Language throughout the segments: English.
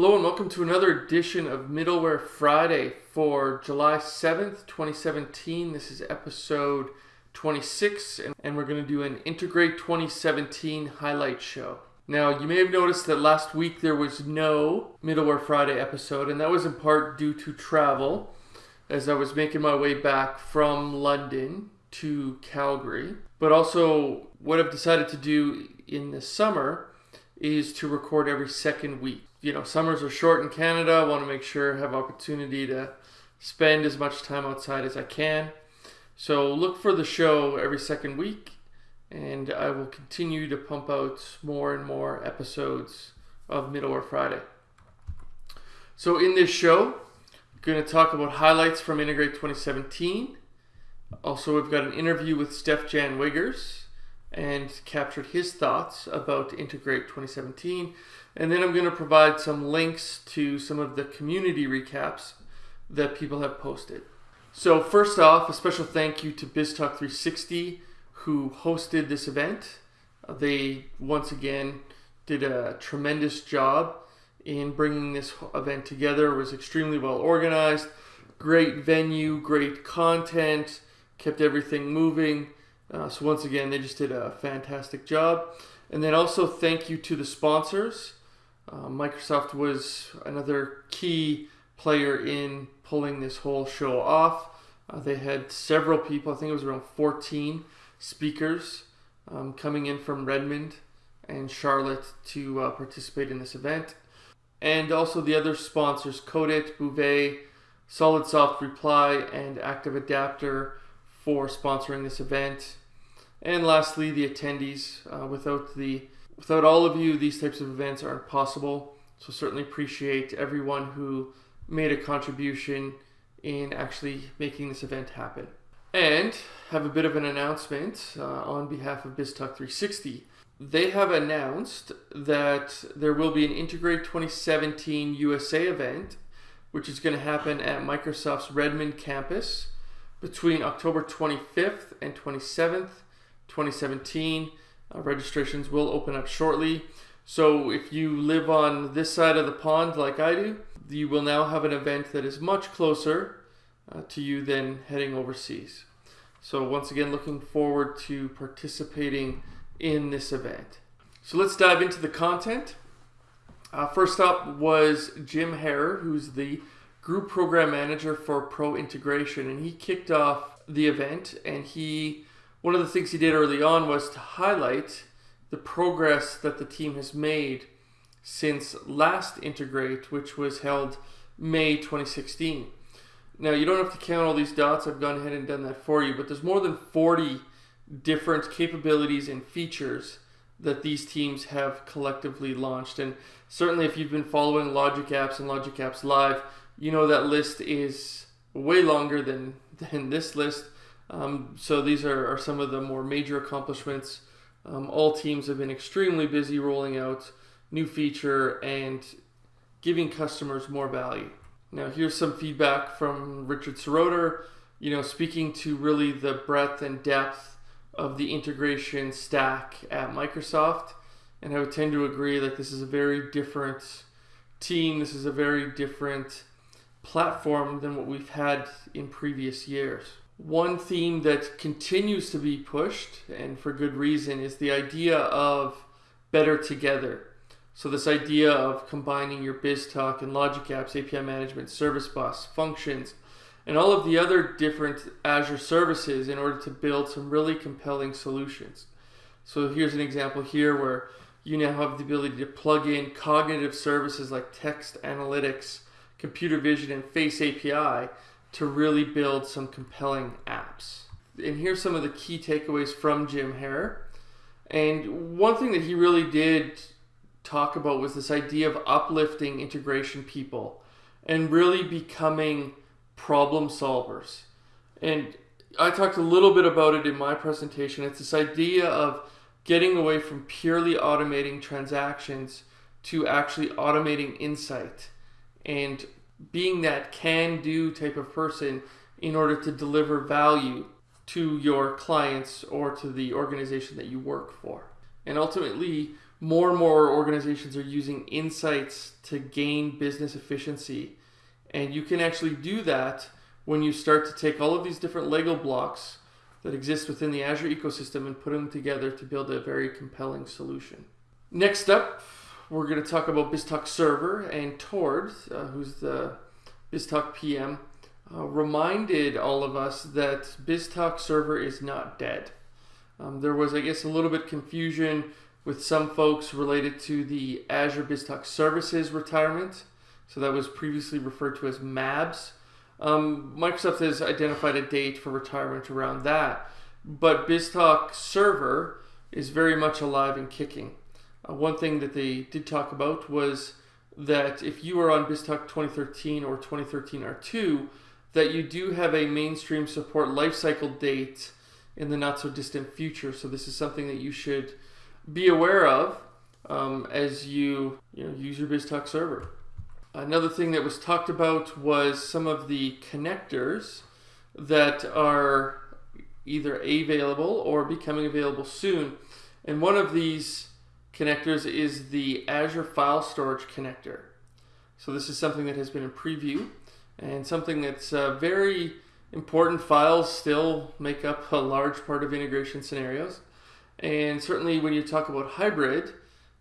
Hello and welcome to another edition of Middleware Friday for July 7th, 2017. This is episode 26 and we're going to do an Integrate 2017 highlight show. Now, you may have noticed that last week there was no Middleware Friday episode and that was in part due to travel as I was making my way back from London to Calgary. But also what I've decided to do in the summer is to record every second week. You know, summers are short in Canada. I want to make sure I have opportunity to spend as much time outside as I can. So look for the show every second week, and I will continue to pump out more and more episodes of Middleware Friday. So in this show, I'm going to talk about highlights from Integrate 2017. Also, we've got an interview with Steef-Jan Wiggers and captured his thoughts about Integrate 2017. And then I'm going to provide some links to some of the community recaps that people have posted. So, first off, a special thank you to BizTalk 360 who hosted this event. Uh, they once again did a tremendous job in bringing this event together. It was extremely well organized, great venue, great content, kept everything moving. Uh, so once again, they just did a fantastic job. And then also thank you to the sponsors. Uh, Microsoft was another key player in pulling this whole show off. Uh, they had several people, I think it was around 14 speakers um, coming in from Redmond and Charlotte to uh, participate in this event. And also the other sponsors, Codit, Bouvet, SolidSoft Reply, and Active Adapter for sponsoring this event. And lastly, the attendees. Uh, without the without all of you, these types of events aren't possible. So certainly appreciate everyone who made a contribution in actually making this event happen. And have a bit of an announcement uh, on behalf of BizTalk 360. They have announced that there will be an Integrate 2017 USA event, which is going to happen at Microsoft's Redmond campus between October 25th and 27th, 2017. Uh, registrations will open up shortly. So if you live on this side of the pond like I do, you will now have an event that is much closer uh, to you than heading overseas. So once again, looking forward to participating in this event. So let's dive into the content. Uh, first up was Jim Harrer, who's the group program manager for Pro Integration, and he kicked off the event. And he, one of the things he did early on was to highlight the progress that the team has made since last Integrate, which was held May 2016. Now, you don't have to count all these dots, I've gone ahead and done that for you, but there's more than 40 different capabilities and features that these teams have collectively launched. And certainly, if you've been following Logic Apps and Logic Apps Live, you know that list is way longer than, than this list. Um, so these are, are some of the more major accomplishments. Um, all teams have been extremely busy rolling out new feature and giving customers more value. Now here's some feedback from Richard Seroter, you know, speaking to really the breadth and depth of the integration stack at Microsoft. And I would tend to agree that this is a very different team. This is a very different platform than what we've had in previous years. One theme that continues to be pushed, and for good reason, is the idea of better together. So this idea of combining your BizTalk and Logic Apps, API management, Service Bus, functions, and all of the other different Azure services in order to build some really compelling solutions. So here's an example here where you now have the ability to plug in cognitive services like text analytics, computer vision and face API to really build some compelling apps. And here's some of the key takeaways from Jim Harrer. And one thing that he really did talk about was this idea of uplifting integration people and really becoming problem solvers. And I talked a little bit about it in my presentation. It's this idea of getting away from purely automating transactions to actually automating insight and being that can do type of person in order to deliver value to your clients or to the organization that you work for. And ultimately, more and more organizations are using insights to gain business efficiency. And you can actually do that when you start to take all of these different Lego blocks that exist within the Azure ecosystem and put them together to build a very compelling solution. Next up, we're going to talk about BizTalk Server and Tord, uh, who's the BizTalk PM, uh, reminded all of us that BizTalk Server is not dead. Um, there was, I guess, a little bit confusion with some folks related to the Azure BizTalk Services retirement. So that was previously referred to as MABS. Um, Microsoft has identified a date for retirement around that, but BizTalk Server is very much alive and kicking. Uh, one thing that they did talk about was that if you are on BizTalk 2013 or 2013 R2, that you do have a mainstream support lifecycle date in the not so distant future. So this is something that you should be aware of um, as you, you know, use your BizTalk server. Another thing that was talked about was some of the connectors that are either available or becoming available soon. And one of these connectors is the Azure File Storage connector. So this is something that has been in preview and something that's uh, very important. Files still make up a large part of integration scenarios. And certainly when you talk about hybrid,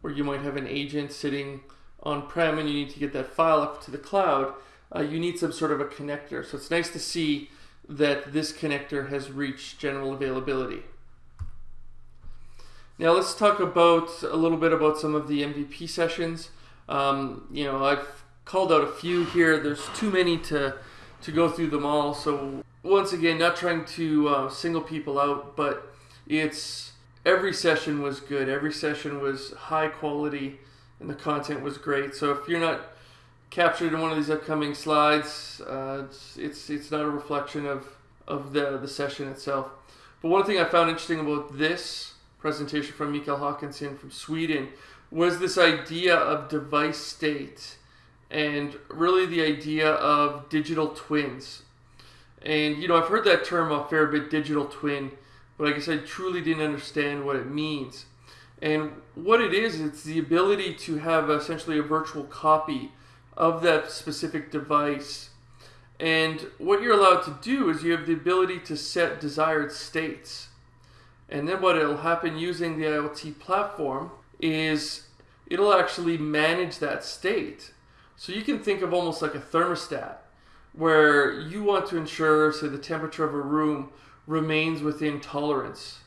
where you might have an agent sitting on-prem and you need to get that file up to the cloud, uh, you need some sort of a connector. So it's nice to see that this connector has reached general availability. Now let's talk about a little bit about some of the MVP sessions. Um, you know, I've called out a few here. There's too many to to go through them all. So once again, not trying to uh, single people out, but it's every session was good. Every session was high quality and the content was great. So if you're not captured in one of these upcoming slides, uh, it's, it's, it's not a reflection of of the the session itself. But one thing I found interesting about this presentation from Mikael Håkansson from Sweden was this idea of device state and really the idea of digital twins. And you know, I've heard that term a fair bit, digital twin, but I guess I truly didn't understand what it means. And what it is, it's the ability to have essentially a virtual copy of that specific device. And what you're allowed to do is you have the ability to set desired states. And then what will happen using the IoT platform is it'll actually manage that state. So you can think of almost like a thermostat where you want to ensure, say, the temperature of a room remains within tolerance.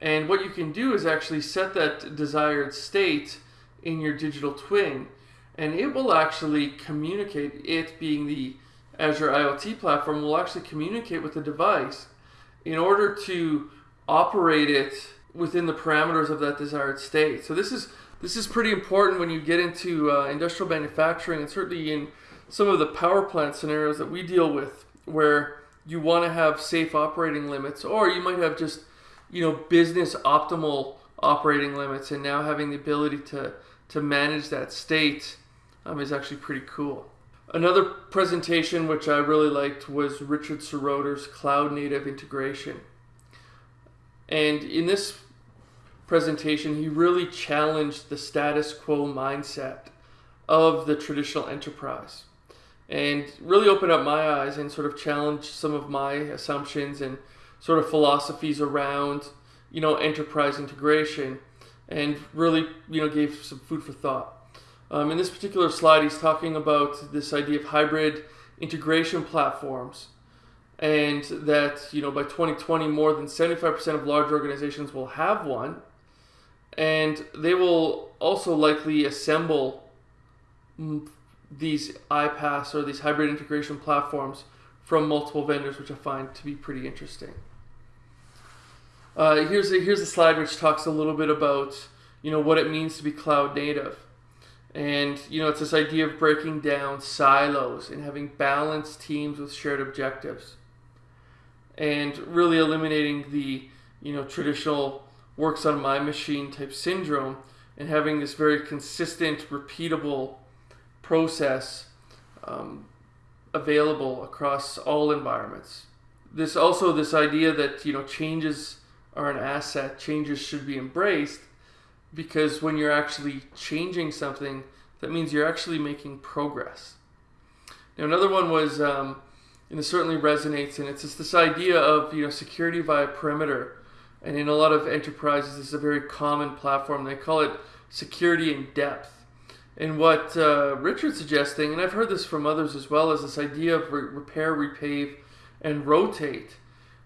And what you can do is actually set that desired state in your digital twin, and it will actually communicate, it being the Azure IoT platform, will actually communicate with the device in order to operate it within the parameters of that desired state. So this is this is pretty important when you get into uh, industrial manufacturing and certainly in some of the power plant scenarios that we deal with where you want to have safe operating limits or you might have just you know business optimal operating limits and now having the ability to to manage that state um, is actually pretty cool another presentation which i really liked was richard seroter's cloud native integration and in this presentation, he really challenged the status quo mindset of the traditional enterprise and really opened up my eyes and sort of challenged some of my assumptions and sort of philosophies around you know enterprise integration and really you know gave some food for thought. Um, in this particular slide he's talking about this idea of hybrid integration platforms and that you know by 2020 more than 75% of large organizations will have one. And they will also likely assemble these iPaaS or these hybrid integration platforms from multiple vendors, which I find to be pretty interesting. Uh, here's a, here's a slide which talks a little bit about you know what it means to be cloud native, and you know it's this idea of breaking down silos and having balanced teams with shared objectives, and really eliminating the you know traditional works on my machine type syndrome and having this very consistent, repeatable process um, available across all environments. This also this idea that you know changes are an asset, changes should be embraced. because when you're actually changing something, that means you're actually making progress. Now, another one was, um, and it certainly resonates, and it's just this idea of you know security via perimeter. And in a lot of enterprises, this is a very common platform. They call it security in depth. And what uh, Richard's suggesting, and I've heard this from others as well, is this idea of re- repair, repave, and rotate.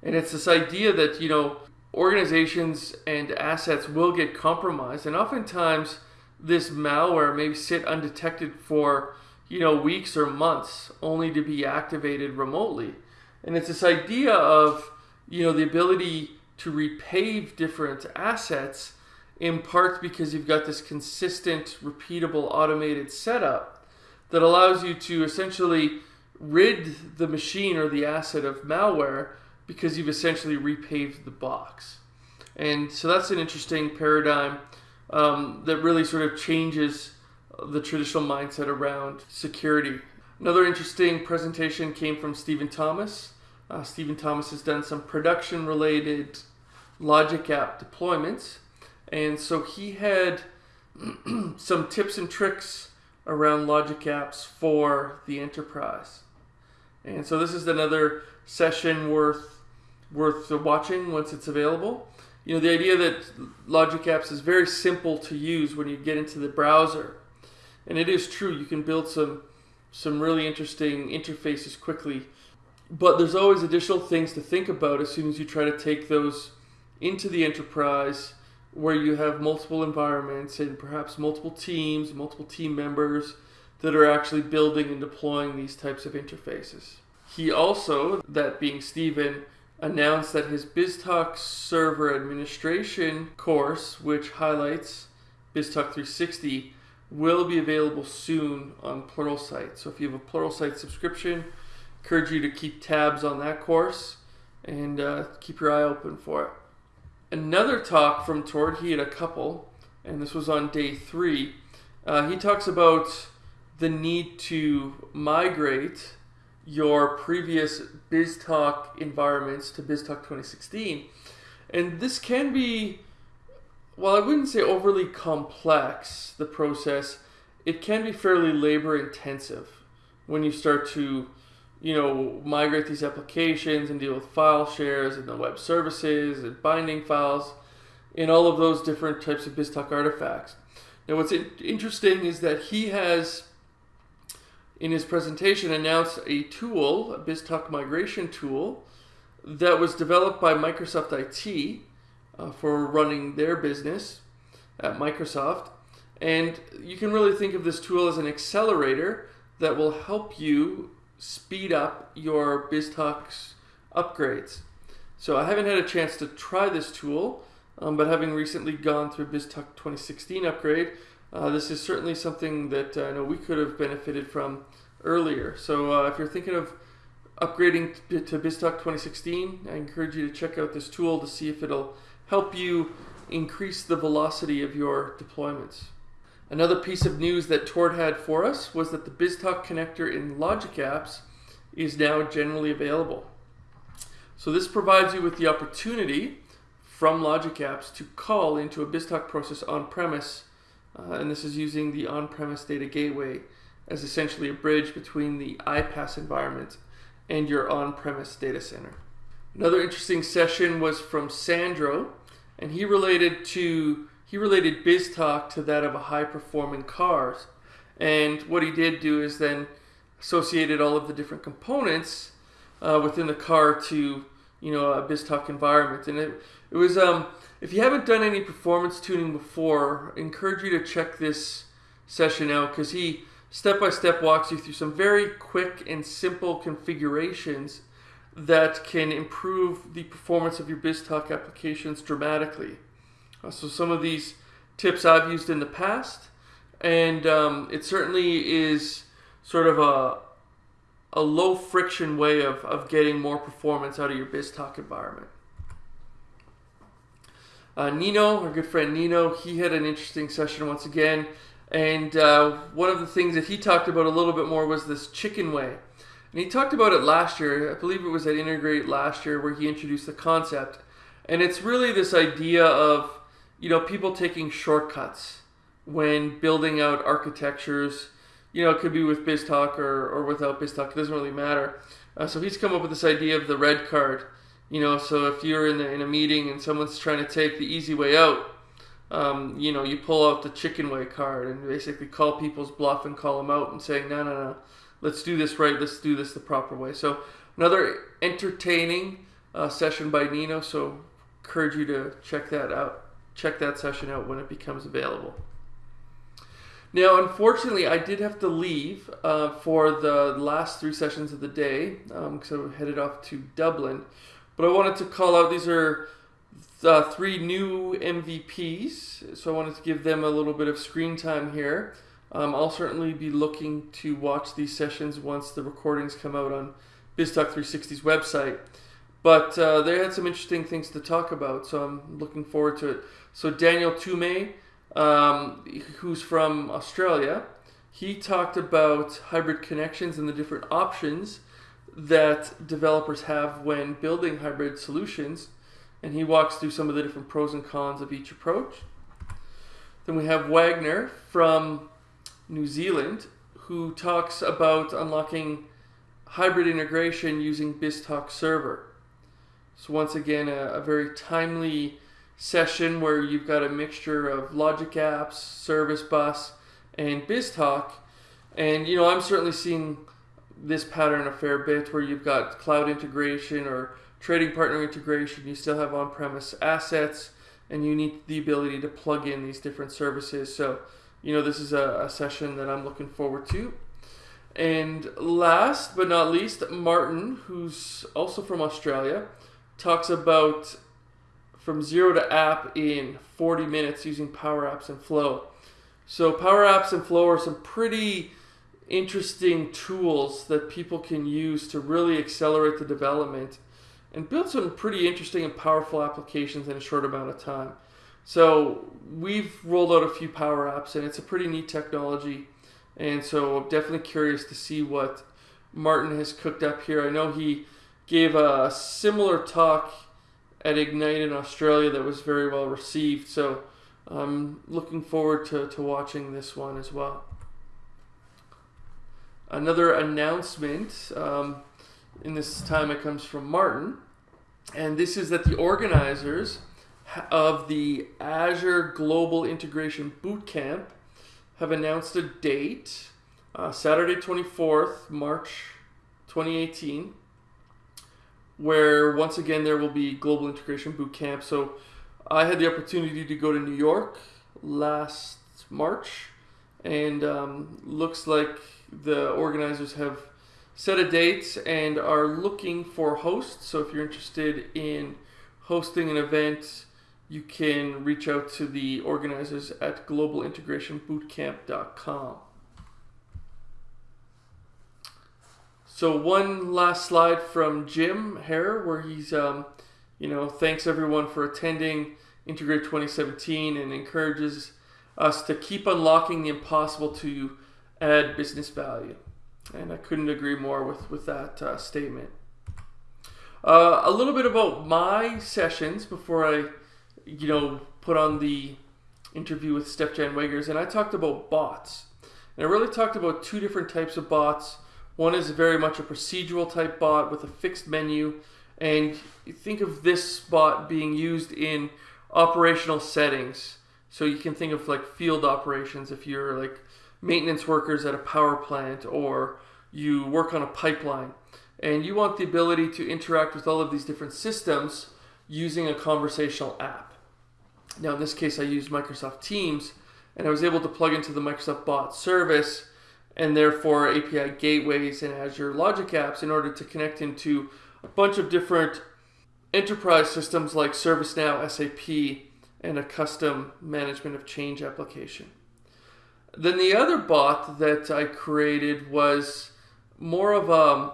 And it's this idea that, you know, organizations and assets will get compromised. And oftentimes, this malware may sit undetected for, you know, weeks or months only to be activated remotely. And it's this idea of, you know, the ability to repave different assets in part because you've got this consistent, repeatable, automated setup that allows you to essentially rid the machine or the asset of malware because you've essentially repaved the box. And so that's an interesting paradigm um, that really sort of changes the traditional mindset around security. Another interesting presentation came from Stephen Thomas. Uh, Stephen Thomas has done some production related logic app deployments. And so he had some tips and tricks around logic apps for the enterprise. And so this is another session worth worth watching once it's available. You know, the idea that Logic Apps is very simple to use when you get into the browser. And it is true, you can build some some really interesting interfaces quickly. But there's always additional things to think about as soon as you try to take those into the enterprise where you have multiple environments and perhaps multiple teams, multiple team members that are actually building and deploying these types of interfaces. He also, that being Stephen, announced that his BizTalk server administration course, which highlights BizTalk 360, will be available soon on Pluralsight. So if you have a Pluralsight subscription, encourage you to keep tabs on that course and uh, keep your eye open for it. Another talk from Tord, he had a couple, and this was on day three. Uh, he talks about the need to migrate your previous BizTalk environments to BizTalk 2016. And this can be, well, I wouldn't say overly complex, the process, it can be fairly labor intensive when you start to, you know, migrate these applications and deal with file shares and the web services and binding files and all of those different types of BizTalk artifacts. Now, what's interesting is that he has in his presentation announced a tool, a BizTalk migration tool, that was developed by Microsoft IT uh, for running their business at Microsoft. And you can really think of this tool as an accelerator that will help you speed up your BizTalk's upgrades. So I haven't had a chance to try this tool, um, but having recently gone through BizTalk 2016 upgrade, uh, this is certainly something that uh, I know we could have benefited from earlier. So uh, if you're thinking of upgrading to BizTalk 2016, I encourage you to check out this tool to see if it'll help you increase the velocity of your deployments. Another piece of news that Tord had for us was that the BizTalk connector in Logic Apps is now generally available. So this provides you with the opportunity from Logic Apps to call into a BizTalk process on-premise uh, and this is using the on-premise data gateway as essentially a bridge between the iPaaS environment and your on-premise data center. Another interesting session was from Sandro, and he related to he related BizTalk to that of a high-performing cars. And what he did do is then associated all of the different components uh, within the car to you know a BizTalk environment, and it it was um if you haven't done any performance tuning before, I encourage you to check this session out because he step by step walks you through some very quick and simple configurations that can improve the performance of your BizTalk applications dramatically. Uh, so some of these tips I've used in the past, and um, it certainly is sort of a a low friction way of, of getting more performance out of your BizTalk environment. Uh, Nino, our good friend Nino, he had an interesting session once again. And uh, one of the things that he talked about a little bit more was this chicken way. And he talked about it last year. I believe it was at Integrate last year where he introduced the concept. And it's really this idea of, you know, people taking shortcuts when building out architectures. You know, it could be with BizTalk or, or without BizTalk. It doesn't really matter. Uh, so he's come up with this idea of the red card. You know, so if you're in, the, in a meeting and someone's trying to take the easy way out, um, you know, you pull out the chicken way card and basically call people's bluff and call them out and say, no, no, no, let's do this right. Let's do this the proper way. So another entertaining uh, session by Nino. So encourage you to check that out. Check that session out when it becomes available. Now, unfortunately, I did have to leave uh, for the last three sessions of the day because um, I headed off to Dublin. But I wanted to call out these are uh, three new MVPs, so I wanted to give them a little bit of screen time here. Um, I'll certainly be looking to watch these sessions once the recordings come out on BizTalk 360's website. But uh, they had some interesting things to talk about, so I'm looking forward to it. So Daniel Toomey, um, who's from Australia, he talked about hybrid connections and the different options that developers have when building hybrid solutions and he walks through some of the different pros and cons of each approach. Then we have Wagner from New Zealand who talks about unlocking hybrid integration using BizTalk Server. So once again, a, a very timely session where you've got a mixture of Logic Apps, Service Bus, and BizTalk. And you know, I'm certainly seeing this pattern a fair bit where you've got cloud integration or trading partner integration, you still have on-premise assets, and you need the ability to plug in these different services. So, you know, this is a, a session that I'm looking forward to. And last but not least, Martin, who's also from Australia, talks about from zero to app in 40 minutes using Power Apps and Flow. So Power Apps and Flow are some pretty interesting tools that people can use to really accelerate the development and build some pretty interesting and powerful applications in a short amount of time. So we've rolled out a few Power Apps and it's a pretty neat technology. And so I'm definitely curious to see what Martin has cooked up here. I know he gave a similar talk at Ignite in Australia that was very well received. So I'm looking forward to, to watching this one as well. Another announcement, um, in this time it comes from Martin, and this is that the organizers of the Azure Global Integration Bootcamp have announced a date, uh, Saturday 24th, March 2018, where once again there will be Global Integration Bootcamp. So I had the opportunity to go to New York last March, and um, looks like the organizers have set a date and are looking for hosts. So if you're interested in hosting an event, you can reach out to the organizers at globalintegrationbootcamp.com. So one last slide from Jim Harrer, where he's, um, you know, thanks everyone for attending Integrate 2017 and encourages us to keep unlocking the impossible to add business value. And I couldn't agree more with, with that uh, statement. Uh, a little bit about my sessions before I, you know, put on the interview with Steef-Jan Wiggers, and I talked about bots. And I really talked about two different types of bots. One is very much a procedural type bot with a fixed menu, and you think of this bot being used in operational settings. So you can think of like field operations if you're like maintenance workers at a power plant or you work on a pipeline and you want the ability to interact with all of these different systems using a conversational app. Now in this case I used Microsoft Teams and I was able to plug into the Microsoft bot service and therefore API gateways and Azure Logic apps in order to connect into a bunch of different enterprise systems like ServiceNow, SAP, and a custom management of change application. Then the other bot that I created was more of a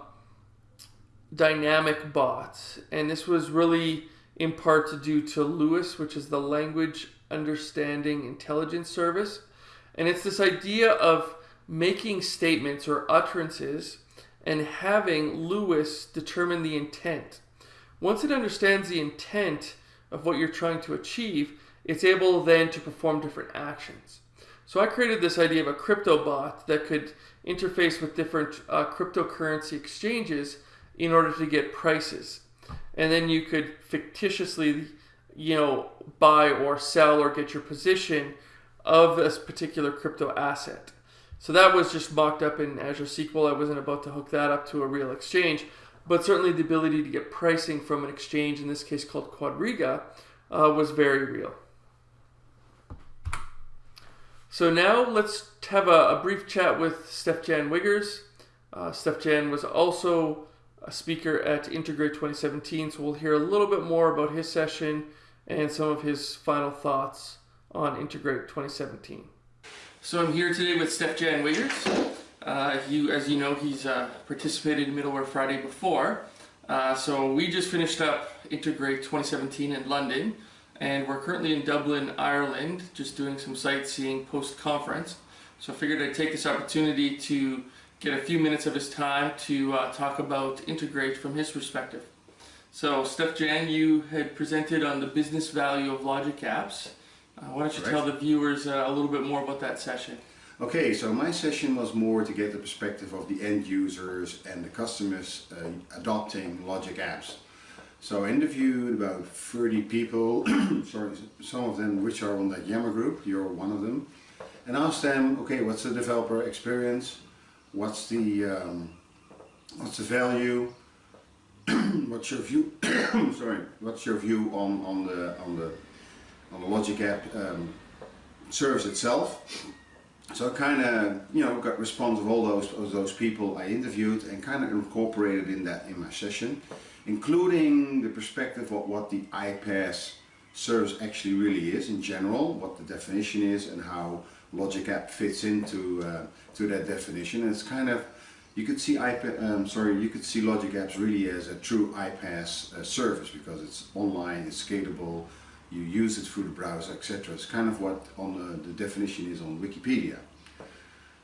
dynamic bot. And this was really in part due to LUIS, which is the Language Understanding Intelligence Service. And it's this idea of making statements or utterances and having LUIS determine the intent. Once it understands the intent of what you're trying to achieve, it's able then to perform different actions. So I created this idea of a crypto bot that could interface with different uh, cryptocurrency exchanges in order to get prices. And then you could fictitiously, you know, buy or sell or get your position of this particular crypto asset. So that was just mocked up in Azure SQL. I wasn't about to hook that up to a real exchange, but certainly the ability to get pricing from an exchange, in this case called Quadriga, uh, was very real. So now let's have a, a brief chat with Steef-Jan Wiggers. Uh, Steef-Jan was also a speaker at Integrate 2017, so we'll hear a little bit more about his session and some of his final thoughts on Integrate 2017. So I'm here today with Steef-Jan Wiggers. Uh, you, as you know, he's uh, participated in Middleware Friday before. Uh, so we just finished up Integrate 2017 in London and we're currently in Dublin, Ireland, just doing some sightseeing post-conference. So I figured I'd take this opportunity to get a few minutes of his time to uh, talk about Integrate from his perspective. So Steef-Jan, you had presented on the business value of Logic Apps. Uh, why don't you tell the viewers uh, a little bit more about that session? Okay, so my session was more to get the perspective of the end users and the customers uh, adopting Logic Apps. So I interviewed about 30 people, sorry, some of them which are on that Yammer group, you're one of them, and asked them, okay, what's the developer experience? What's the, um, what's the value? what's your view, sorry, what's your view on, on, the, on, the, on the Logic app um, service itself? So I kind of, you know, got response of all those, of those people I interviewed and kind of incorporated in that in my session including the perspective of what the iPaaS service actually really is in general, what the definition is and how Logic App fits into uh, to that definition. And it's kind of you could see iPad, um, sorry, you could see Logic Apps really as a true iPaaS uh, service because it's online, it's scalable, you use it through the browser, etc. It's kind of what on the, the definition is on Wikipedia.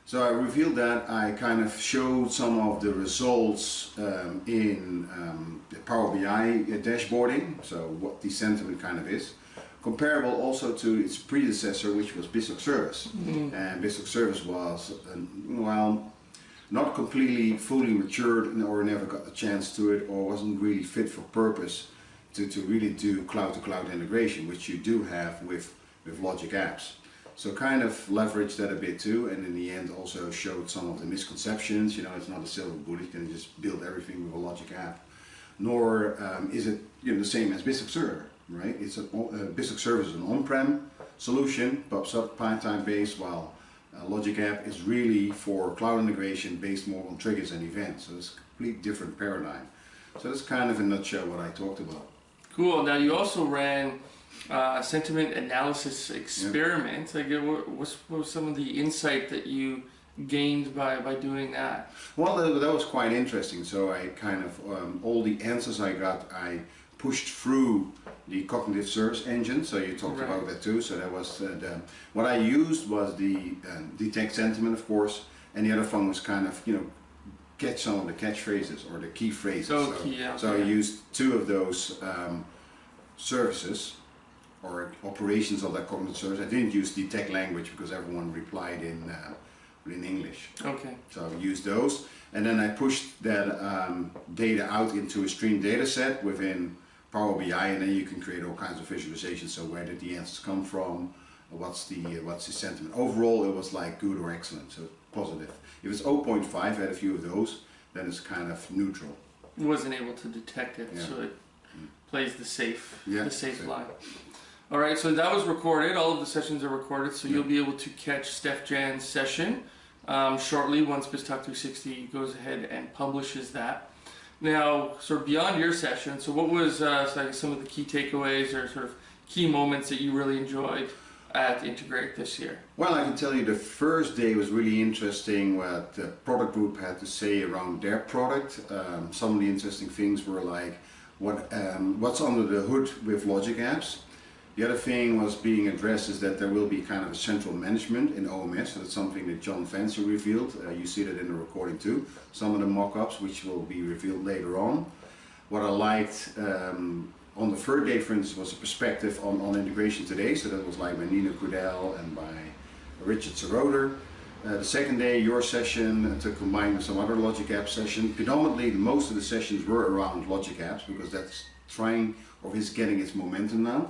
So I revealed that, I kind of showed some of the results um, in um, the Power BI dashboarding, so what the sentiment kind of is. Comparable also to its predecessor, which was BizTalk Service. Mm -hmm. And BizTalk Service was, uh, well, not completely fully matured or never got the chance to it or wasn't really fit for purpose to, to really do cloud-to-cloud -cloud integration, which you do have with, with Logic Apps. So kind of leveraged that a bit too and in the end also showed some of the misconceptions, you know, it's not a silver bullet, you can just build everything with a logic app. Nor um, is it you know, the same as BizTalk Server, right? It's a, uh, BizTalk Server is an on-prem solution, pops up Python based, while uh, Logic App is really for cloud integration based more on triggers and events. So it's a complete different paradigm. So that's kind of in a nutshell what I talked about. Cool. Now you also ran uh, sentiment analysis experiment. Like, what was, what was some of the insight that you gained by, by doing that? Well, that was quite interesting. So I kind of, um, all the answers I got, I pushed through the cognitive search engine. So you talked right. about that too. So that was uh, the, what I used was the uh, detect sentiment, of course, and the other one was kind of, you know, catch some of the catchphrases or the key phrases. So, so, yeah, so I used two of those um, services or operations of that cognitive service. I didn't use detect language because everyone replied in uh, in English. Okay. So I used those, and then I pushed that um, data out into a stream data set within Power BI, and then you can create all kinds of visualizations. So where did the answers come from? What's the uh, what's the sentiment? Overall, it was like good or excellent, so positive. If it's 0.5, I had a few of those, then it's kind of neutral. wasn't able to detect it, yeah. so it mm. plays the safe, yeah, the safe, safe. line. All right, so that was recorded. All of the sessions are recorded, so you'll be able to catch Steef-Jan's session um, shortly once BizTalk 360 goes ahead and publishes that. Now, sort of beyond your session, so what was uh, some of the key takeaways or sort of key moments that you really enjoyed at Integrate this year? Well, I can tell you the first day was really interesting what the product group had to say around their product. Um, some of the interesting things were like what um, what's under the hood with Logic Apps the other thing was being addressed is that there will be kind of a central management in OMS. That's something that Jon Fancey revealed. Uh, you see that in the recording too. Some of the mock-ups which will be revealed later on. What I liked um, on the third day, for instance, was a perspective on, on integration today. So that was like by Nino Crudele and by Richard Seroter. Uh, the second day, your session uh, to combine with some other Logic Apps session. Predominantly, most of the sessions were around Logic Apps because that's trying or is getting its momentum now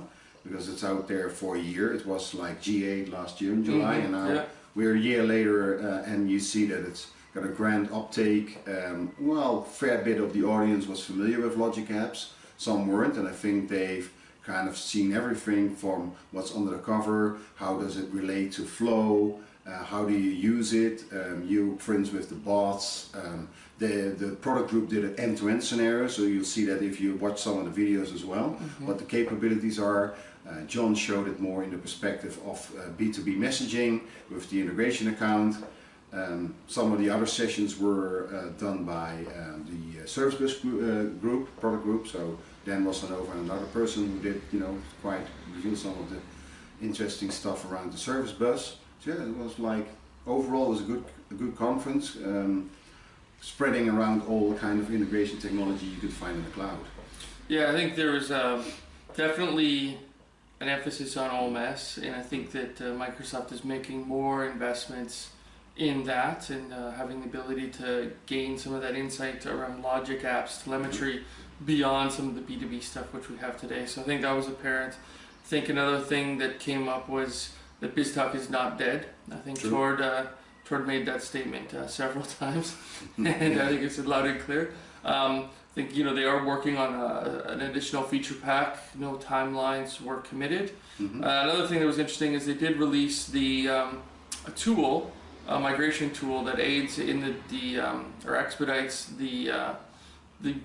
because it's out there for a year. It was like GA last year in July, Mhm, and now yeah. we're a year later, uh, and you see that it's got a grand uptake. Um, well, fair bit of the audience was familiar with Logic Apps, some weren't, and I think they've kind of seen everything from what's under the cover, how does it relate to Flow, uh, how do you use it, um, you friends with the bots. Um, the, the product group did an end-to-end scenario, so you'll see that if you watch some of the videos as well, what the capabilities are. Uh, John showed it more in the perspective of uh, B2B messaging with the integration account. Um, some of the other sessions were uh, done by um, the uh, service bus group, uh, group, product group. So Dan Rosanova and another person who did, you know, quite reveal some of the interesting stuff around the service bus. So yeah, it was like overall it was a good, a good conference, um, spreading around all the kind of integration technology you could find in the cloud. Yeah, I think there was um, definitely an emphasis on OMS, and I think that uh, Microsoft is making more investments in that and uh, having the ability to gain some of that insight around logic apps, telemetry, beyond some of the B2B stuff which we have today. So I think that was apparent. I think another thing that came up was that BizTalk is not dead. I think True. Tord, uh, Tord made that statement uh, several times, and I think it's loud and clear. Um, I think you know they are working on a, an additional feature pack. No timelines were committed. Mhm. Uh, another thing that was interesting is they did release the um, a tool, a migration tool that aids in the, the um, or expedites the uh, the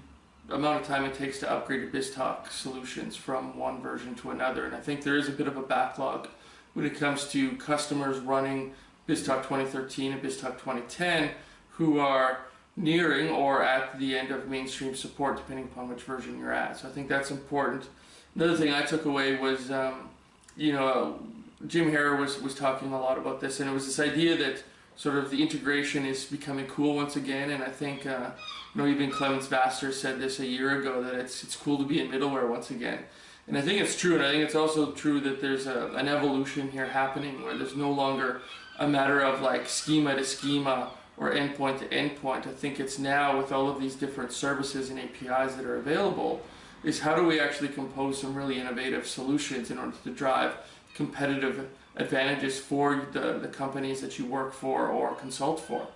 amount of time it takes to upgrade your BizTalk solutions from one version to another. And I think there is a bit of a backlog when it comes to customers running BizTalk 2013 and BizTalk 2010 who are nearing or at the end of mainstream support depending upon which version you're at. So I think that's important. Another thing I took away was, um, you know, Jim Harrer was, was talking a lot about this and it was this idea that sort of the integration is becoming cool once again and I think uh, you know even Clemens Vaster said this a year ago that it's it's cool to be in middleware once again and I think it's true and I think it's also true that there's a, an evolution here happening where there's no longer a matter of like schema to schema or endpoint to endpoint I think it's now with all of these different services and APIs that are available is how do we actually compose some really innovative solutions in order to drive competitive advantages for the, the companies that you work for or consult for.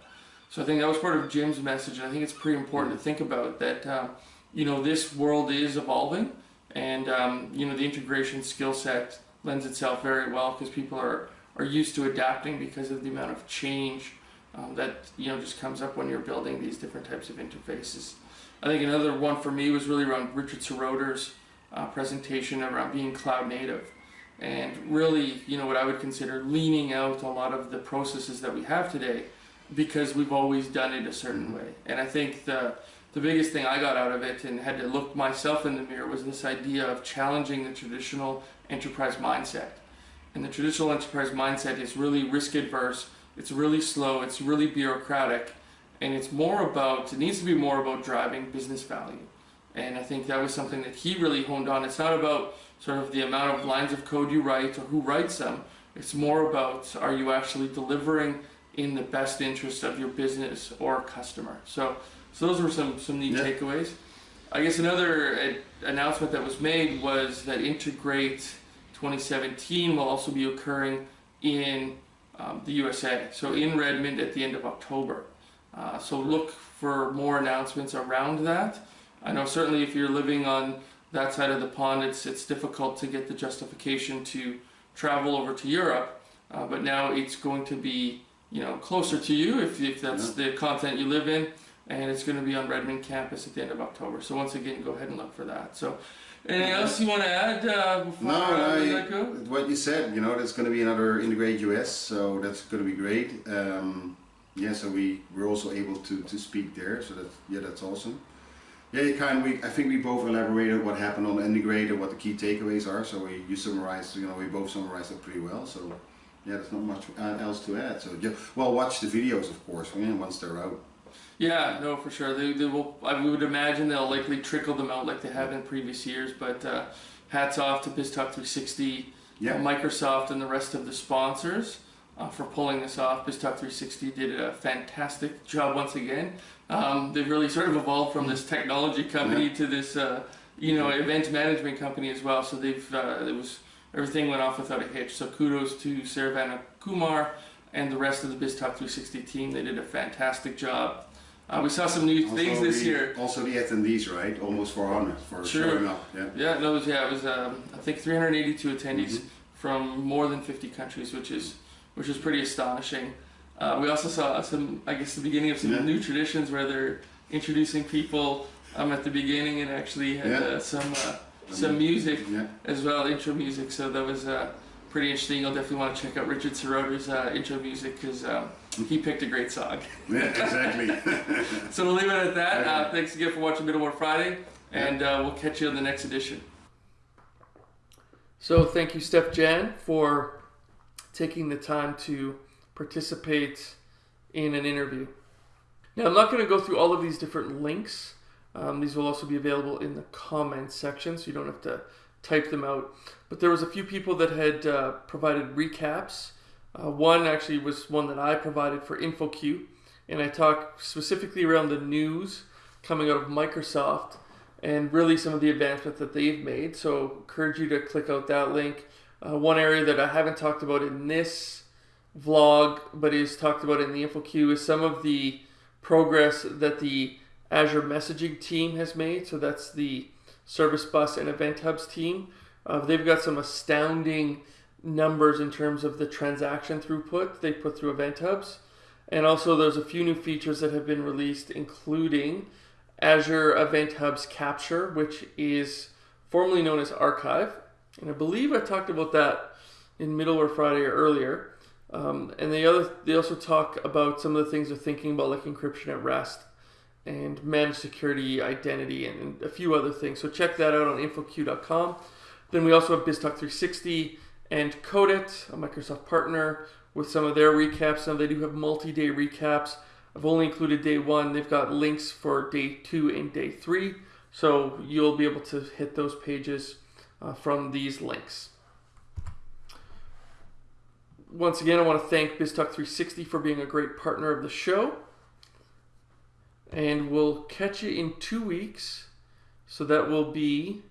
So I think that was part of Jim's message, and I think it's pretty important to think about that. Um, you know, this world is evolving, and um, you know the integration skill set lends itself very well because people are are used to adapting because of the amount of change um, that you know just comes up when you're building these different types of interfaces. I think another one for me was really around Richard Seroter's uh, presentation around being cloud native and really, you know, what I would consider leaning out a lot of the processes that we have today because we've always done it a certain way. And I think the the biggest thing I got out of it and had to look myself in the mirror was this idea of challenging the traditional enterprise mindset. And the traditional enterprise mindset is really risk adverse, it's really slow, it's really bureaucratic, and it's more about it needs to be more about driving business value. And I think that was something that he really honed on. It's not about sort of the amount of lines of code you write or who writes them. It's more about are you actually delivering in the best interest of your business or customer. So, so those were some some neat Yeah. takeaways. I guess another uh, announcement that was made was that Integrate 2017 will also be occurring in um, the USA. So in Redmond at the end of October. Uh, so look for more announcements around that. I know certainly if you're living on that side of the pond, it's it's difficult to get the justification to travel over to Europe. Uh, but now it's going to be you know closer to you if, if that's the content you live in, and it's going to be on Redmond campus at the end of October. So once again, go ahead and look for that. So anything else you want to add uh, before No, let go? what you said, you know, there's going to be another Integrate US, so that's going to be great. Um, yeah, so we were also able to, to speak there, so that yeah, that's awesome. Yeah, you kind of, we, I think we both elaborated what happened on Integrate and what the key takeaways are. So we you summarized, you know, we both summarized it pretty well. So yeah, there's not much uh, else to add. So yeah, well, watch the videos, of course, once they're out. Yeah, no, for sure. They, they will. I would imagine they'll likely trickle them out like they have in previous years. But uh, hats off to BizTalk 360, Yeah. uh, Microsoft, and the rest of the sponsors uh, for pulling this off. BizTalk 360 did a fantastic job once again. Um, they've really sort of evolved from this technology company to this, uh, you know, event management company as well. So they've uh, it was everything went off without a hitch. So kudos to Saravana Kumar and the rest of the BizTalk 360 team. They did a fantastic job. Uh, we saw some new things this the- year. Also the attendees, right? Almost 400 for Sure. showing up. Yeah. Yeah, no, it was, yeah, it was um, I think 382 attendees Mhm. from more than 50 countries, which is which is pretty astonishing. Uh, we also saw some, I guess, the beginning of some Yeah. new traditions where they're introducing people um, at the beginning and actually had Yeah. uh, some uh, some music as well, intro music. So that was uh, pretty interesting. You'll definitely want to check out Richard Seroter's uh, intro music because um, he picked a great song. Yeah, exactly. So we'll leave it at that. Uh, thanks again for watching Middleware Friday, and uh, we'll catch you on the next edition. So thank you, Steef-Jan, for taking the time to participate in an interview. Now, I'm not going to go through all of these different links. Um, these will also be available in the comments section, so you don't have to type them out. But there was a few people that had uh, provided recaps. Uh, one actually was one that I provided for InfoQ, and I talked specifically around the news coming out of Microsoft and really some of the advancements that they've made. So encourage you to click out that link. Uh, one area that I haven't talked about in this vlog, but is talked about in the InfoQ, is some of the progress that the Azure messaging team has made. So that's the Service Bus and Event Hubs team. Uh, they've got some astounding numbers in terms of the transaction throughput they put through Event Hubs. And also, there's a few new features that have been released, including Azure Event Hubs Capture, which is formerly known as Archive. And I believe I talked about that in Middleware Friday or earlier. Um, and the other, they also talk about some of the things they're thinking about, like encryption at rest and managed security, identity, and, and a few other things. So check that out on infoq.com. Then we also have BizTalk 360 and Codit, a Microsoft partner, with some of their recaps. Now they do have multi-day recaps. I've only included day one. They've got links for day two and day three, so you'll be able to hit those pages uh, from these links. Once again, I want to thank BizTalk 360 for being a great partner of the show. And we'll catch you in two weeks. So that will be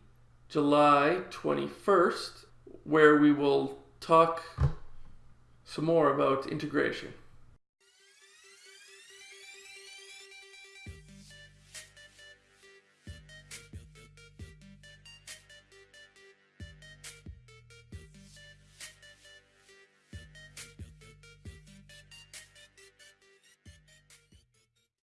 July 21st, where we will talk some more about integration.